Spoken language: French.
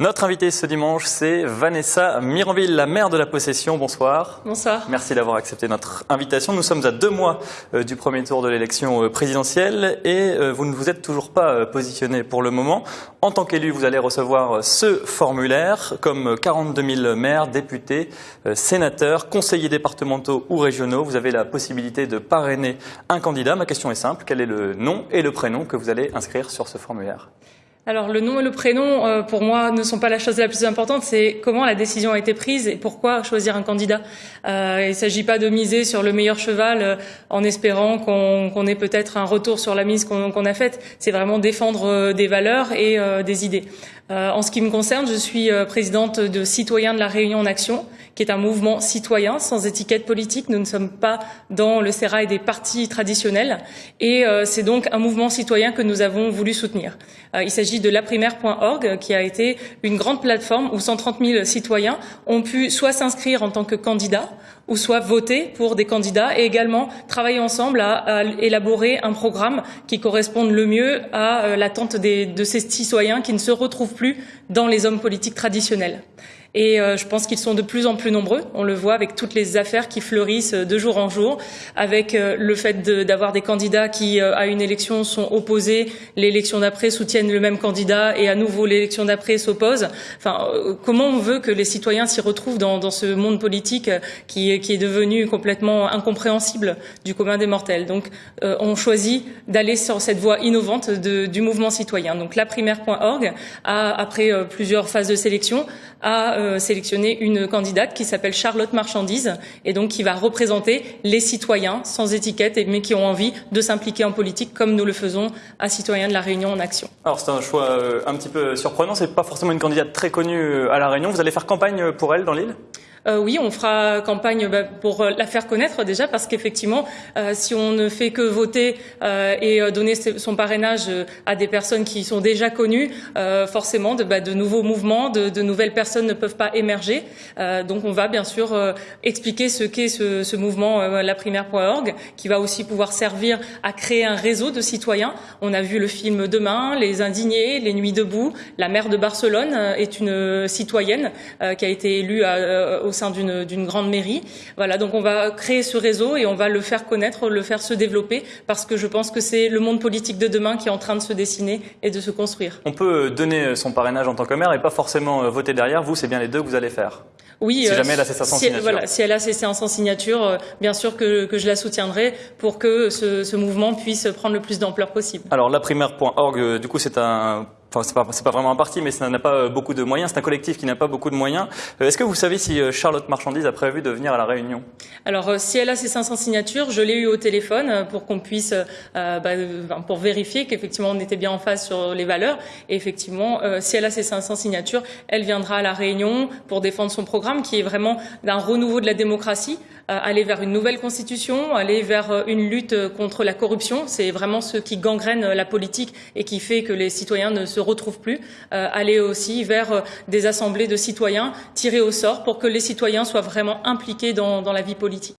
Notre invitée ce dimanche, c'est Vanessa Miranville, la maire de la possession. Bonsoir. Bonsoir. Merci d'avoir accepté notre invitation. Nous sommes à deux mois euh, du premier tour de l'élection euh, présidentielle et euh, vous ne vous êtes toujours pas positionné pour le moment. En tant qu'élu, vous allez recevoir ce formulaire comme 42 000 maires, députés, sénateurs, conseillers départementaux ou régionaux. Vous avez la possibilité de parrainer un candidat. Ma question est simple. Quel est le nom et le prénom que vous allez inscrire sur ce formulaire? Alors le nom et le prénom, euh, pour moi, ne sont pas la chose la plus importante, c'est comment la décision a été prise et pourquoi choisir un candidat. Euh, il ne s'agit pas de miser sur le meilleur cheval euh, en espérant qu'on ait peut-être un retour sur la mise qu'on a faite. C'est vraiment défendre des valeurs et des idées. En ce qui me concerne, je suis présidente de Citoyens de la Réunion en Action, qui est un mouvement citoyen sans étiquette politique. Nous ne sommes pas dans le sérail des partis traditionnels et c'est donc un mouvement citoyen que nous avons voulu soutenir. il s'agit de laprimaire.org, qui a été une grande plateforme où 130 000 citoyens ont pu soit s'inscrire en tant que candidats, ou soit voter pour des candidats et également travailler ensemble à, élaborer un programme qui corresponde le mieux à euh, l'attente de ces citoyens qui ne se retrouvent plus dans les hommes politiques traditionnels. Et euh, je pense qu'ils sont de plus en plus nombreux. On le voit avec toutes les affaires qui fleurissent de jour en jour, avec euh, le fait d'avoir des candidats qui, à une élection, sont opposés, l'élection d'après soutiennent le même candidat et à nouveau l'élection d'après s'oppose. Enfin, comment on veut que les citoyens s'y retrouvent dans, dans, ce monde politique qui, qui est devenu complètement incompréhensible du commun des mortels? Donc, euh, on choisit d'aller sur cette voie innovante de, du mouvement citoyen. Donc, laprimaire.org a, après euh, plusieurs phases de sélection, a euh, sélectionné une candidate qui s'appelle Charlotte Marchandise et donc qui va représenter les citoyens sans étiquette mais qui ont envie de s'impliquer en politique comme nous le faisons à Citoyens de la Réunion en action. Alors c'est un choix un petit peu surprenant, c'est pas forcément une candidate très connue à la Réunion. Vous allez faire campagne pour elle dans l'île? Euh, oui, on fera campagne bah, pour euh, la faire connaître déjà parce qu'effectivement, euh, si on ne fait que voter et donner son parrainage à des personnes qui sont déjà connues, forcément, de, bah, de, nouveaux mouvements, de, de, nouvelles personnes ne peuvent pas émerger. donc, on va bien sûr expliquer ce qu'est ce, ce, mouvement laprimaire.org, qui va aussi pouvoir servir à créer un réseau de citoyens. On a vu le film Demain, Les Indignés, Les Nuits debout. La maire de Barcelone est une citoyenne qui a été élue à, sein d'une grande mairie. Voilà, donc on va créer ce réseau et on va le faire connaître, le faire se développer, parce que je pense que c'est le monde politique de demain qui est en train de se dessiner et de se construire. On peut donner son parrainage en tant que maire et pas forcément euh, voter derrière. Vous, c'est bien les deux que vous allez faire. Oui, si jamais elle a ses 500 signatures. Voilà, si elle a ses 500 signatures, euh, bien sûr que, que, je la soutiendrai pour que ce, ce mouvement puisse prendre le plus d'ampleur possible. Alors, laprimaire.org, euh, du coup, c'est un Enfin, c'est pas, pas vraiment un parti, mais ça n'a pas beaucoup de moyens. C'est un collectif qui n'a pas beaucoup de moyens. Euh, est-ce que vous savez si euh, Charlotte Marchandise a prévu de venir à la Réunion? Alors, euh, si elle a ses 500 signatures, je l'ai eu au téléphone pour qu'on puisse, euh, bah, pour vérifier qu'effectivement on était bien en phase sur les valeurs. Et effectivement, euh, si elle a ses 500 signatures, elle viendra à la Réunion pour défendre son programme, qui est vraiment d'un renouveau de la démocratie, aller vers une nouvelle constitution, aller vers une lutte contre la corruption. C'est vraiment ce qui gangrène la politique et qui fait que les citoyens ne se retrouvent plus, euh, aller aussi vers euh, des assemblées de citoyens tirés au sort pour que les citoyens soient vraiment impliqués dans la vie politique.